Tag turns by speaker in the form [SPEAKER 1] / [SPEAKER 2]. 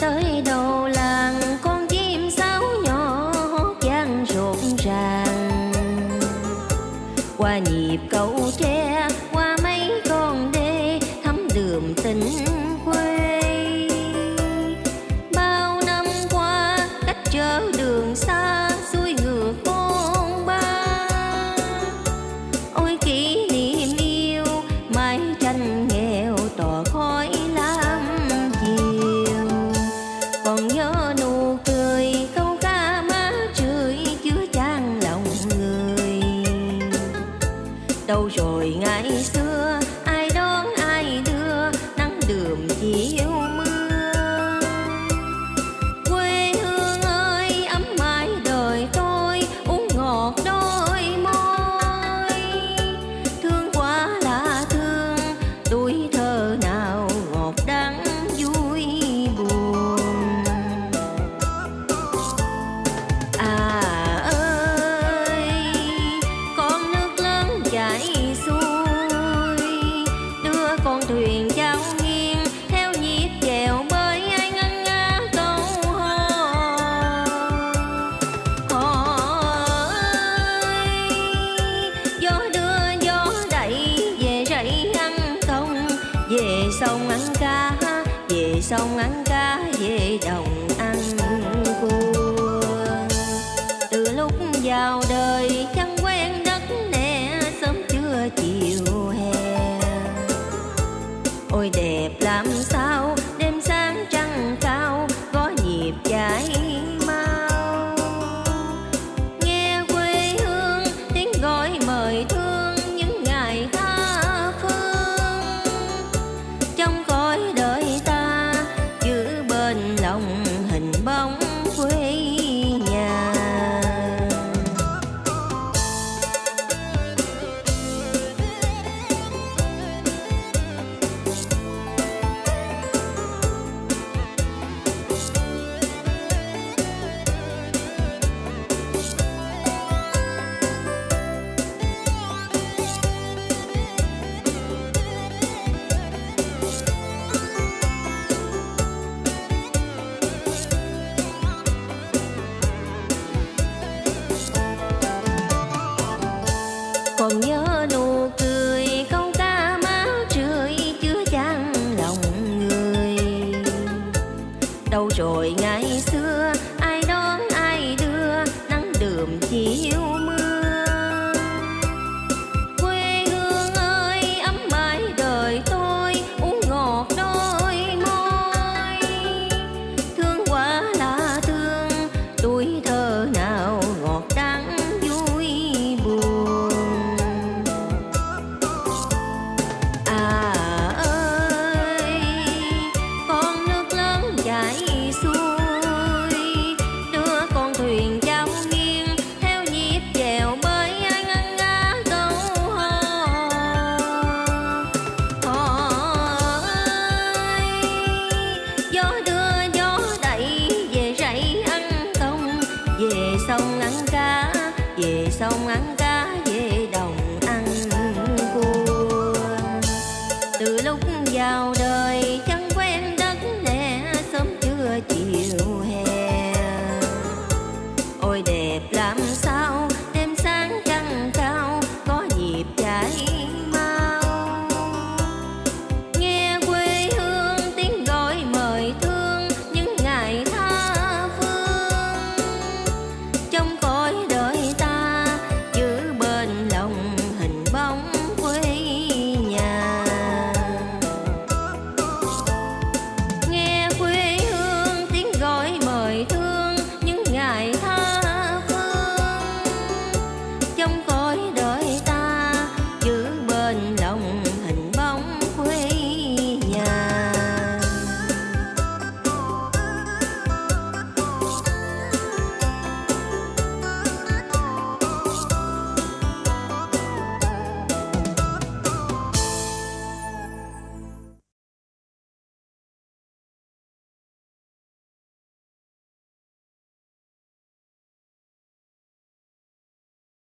[SPEAKER 1] tới đầu làng con chim sáo nhỏ hót vang rộn ràng. Qua nhịp cầu đâu rồi ngày xưa sông ăn cá về sông ăn cá về đồng rồi vào đời trong con